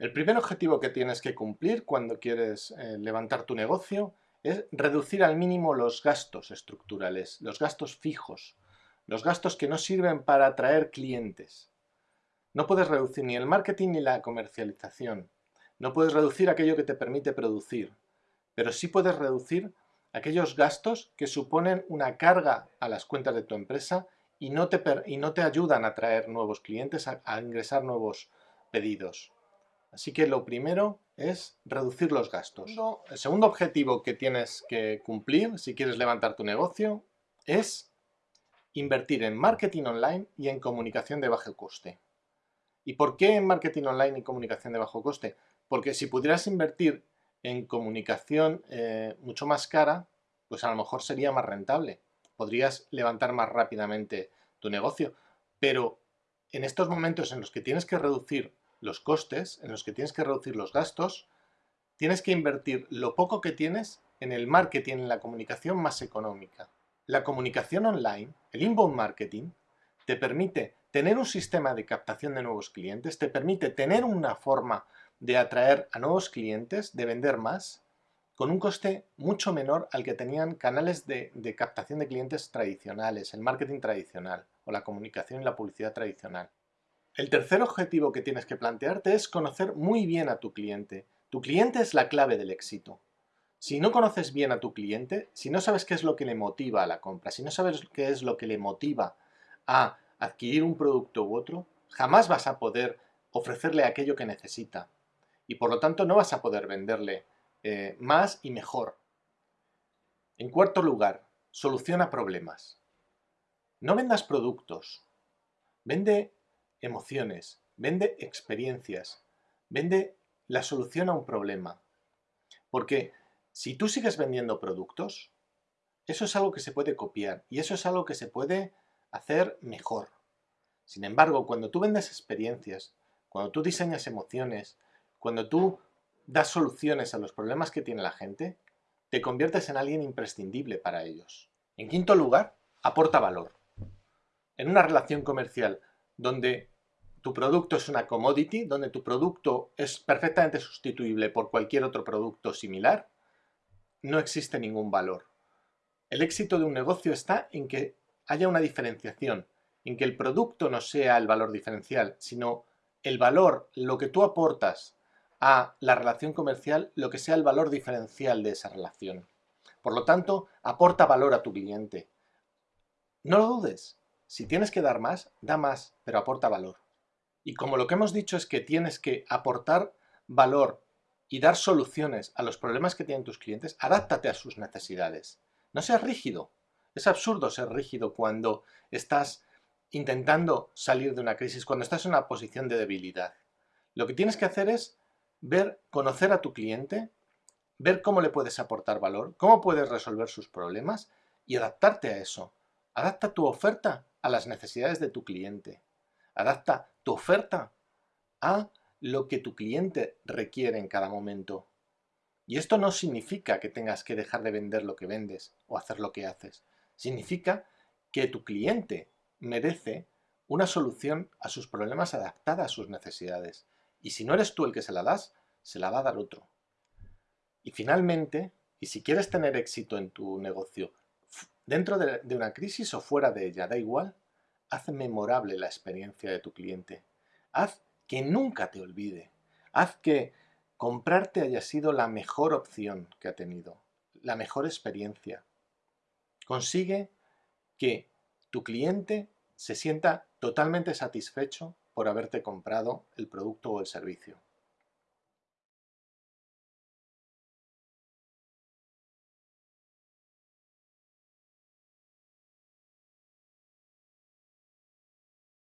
El primer objetivo que tienes que cumplir cuando quieres eh, levantar tu negocio es reducir al mínimo los gastos estructurales, los gastos fijos, los gastos que no sirven para atraer clientes. No puedes reducir ni el marketing ni la comercialización. No puedes reducir aquello que te permite producir, pero sí puedes reducir aquellos gastos que suponen una carga a las cuentas de tu empresa y no te, y no te ayudan a atraer nuevos clientes, a ingresar nuevos pedidos. Así que lo primero es reducir los gastos. El segundo objetivo que tienes que cumplir si quieres levantar tu negocio es invertir en marketing online y en comunicación de bajo coste. ¿Y por qué en marketing online y comunicación de bajo coste? Porque si pudieras invertir en comunicación eh, mucho más cara, pues a lo mejor sería más rentable. Podrías levantar más rápidamente tu negocio. Pero en estos momentos en los que tienes que reducir los costes, en los que tienes que reducir los gastos, tienes que invertir lo poco que tienes en el marketing, en la comunicación más económica. La comunicación online, el inbound marketing, te permite tener un sistema de captación de nuevos clientes, te permite tener una forma de atraer a nuevos clientes, de vender más, con un coste mucho menor al que tenían canales de, de captación de clientes tradicionales, el marketing tradicional o la comunicación y la publicidad tradicional. El tercer objetivo que tienes que plantearte es conocer muy bien a tu cliente. Tu cliente es la clave del éxito. Si no conoces bien a tu cliente, si no sabes qué es lo que le motiva a la compra, si no sabes qué es lo que le motiva a adquirir un producto u otro, jamás vas a poder ofrecerle aquello que necesita. Y por lo tanto no vas a poder venderle eh, más y mejor. En cuarto lugar, soluciona problemas. No vendas productos. Vende emociones, vende experiencias, vende la solución a un problema. Porque si tú sigues vendiendo productos, eso es algo que se puede copiar y eso es algo que se puede hacer mejor. Sin embargo, cuando tú vendes experiencias, cuando tú diseñas emociones, cuando tú das soluciones a los problemas que tiene la gente, te conviertes en alguien imprescindible para ellos. En quinto lugar, aporta valor. En una relación comercial donde tu producto es una commodity, donde tu producto es perfectamente sustituible por cualquier otro producto similar, no existe ningún valor. El éxito de un negocio está en que haya una diferenciación, en que el producto no sea el valor diferencial, sino el valor, lo que tú aportas a la relación comercial, lo que sea el valor diferencial de esa relación. Por lo tanto, aporta valor a tu cliente. No lo dudes, si tienes que dar más, da más, pero aporta valor. Y como lo que hemos dicho es que tienes que aportar valor y dar soluciones a los problemas que tienen tus clientes, adáptate a sus necesidades. No seas rígido. Es absurdo ser rígido cuando estás intentando salir de una crisis, cuando estás en una posición de debilidad. Lo que tienes que hacer es ver, conocer a tu cliente, ver cómo le puedes aportar valor, cómo puedes resolver sus problemas y adaptarte a eso. Adapta tu oferta a las necesidades de tu cliente. Adapta tu oferta a lo que tu cliente requiere en cada momento. Y esto no significa que tengas que dejar de vender lo que vendes o hacer lo que haces. Significa que tu cliente merece una solución a sus problemas adaptada a sus necesidades. Y si no eres tú el que se la das, se la va a dar otro. Y finalmente, y si quieres tener éxito en tu negocio, dentro de, una crisis o fuera de ella, da igual, haz memorable la experiencia de tu cliente. Haz que nunca te olvide. Haz que comprarte haya sido la mejor opción que ha tenido, la mejor experiencia. Consigue que tu cliente se sienta totalmente satisfecho por haberte comprado el producto o el servicio.